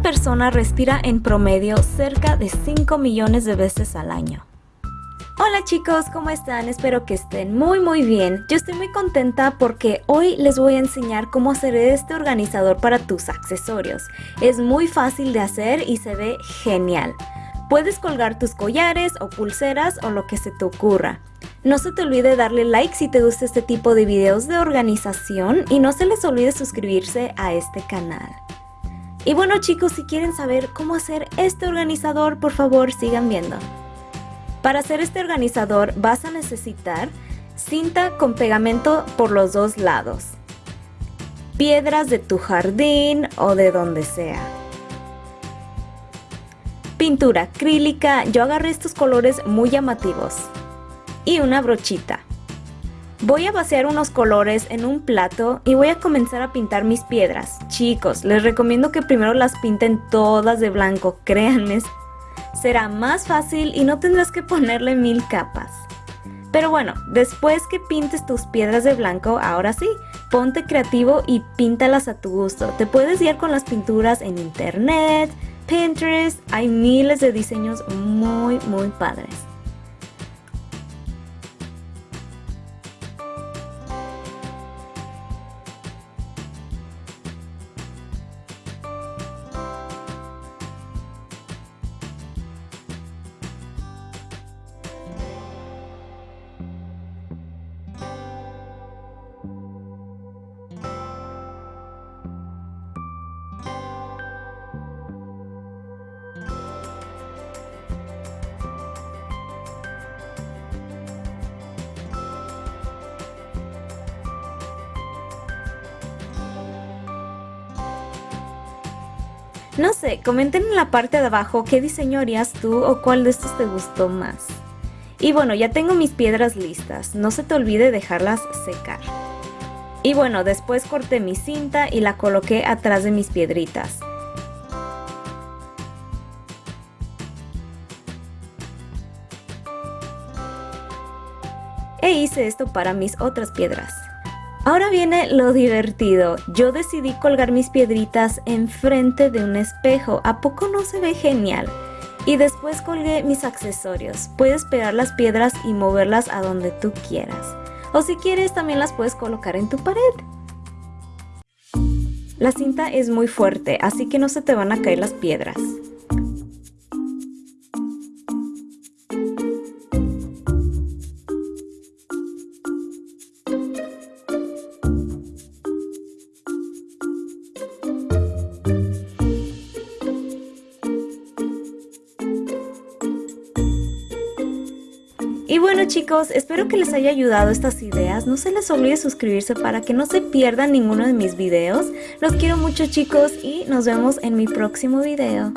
persona respira en promedio cerca de 5 millones de veces al año. Hola chicos, ¿cómo están? Espero que estén muy muy bien. Yo estoy muy contenta porque hoy les voy a enseñar cómo hacer este organizador para tus accesorios. Es muy fácil de hacer y se ve genial. Puedes colgar tus collares o pulseras o lo que se te ocurra. No se te olvide darle like si te gusta este tipo de videos de organización y no se les olvide suscribirse a este canal. Y bueno chicos, si quieren saber cómo hacer este organizador, por favor sigan viendo. Para hacer este organizador vas a necesitar cinta con pegamento por los dos lados, piedras de tu jardín o de donde sea, pintura acrílica, yo agarré estos colores muy llamativos, y una brochita. Voy a vaciar unos colores en un plato y voy a comenzar a pintar mis piedras. Chicos, les recomiendo que primero las pinten todas de blanco, créanme, será más fácil y no tendrás que ponerle mil capas. Pero bueno, después que pintes tus piedras de blanco, ahora sí, ponte creativo y píntalas a tu gusto. Te puedes guiar con las pinturas en internet, Pinterest, hay miles de diseños muy muy padres. No sé, comenten en la parte de abajo qué diseño harías tú o cuál de estos te gustó más. Y bueno, ya tengo mis piedras listas, no se te olvide dejarlas secar. Y bueno, después corté mi cinta y la coloqué atrás de mis piedritas. E hice esto para mis otras piedras. Ahora viene lo divertido. Yo decidí colgar mis piedritas enfrente de un espejo. ¿A poco no se ve genial? Y después colgué mis accesorios. Puedes pegar las piedras y moverlas a donde tú quieras. O si quieres también las puedes colocar en tu pared. La cinta es muy fuerte, así que no se te van a caer las piedras. Y bueno chicos, espero que les haya ayudado estas ideas. No se les olvide suscribirse para que no se pierdan ninguno de mis videos. Los quiero mucho chicos y nos vemos en mi próximo video.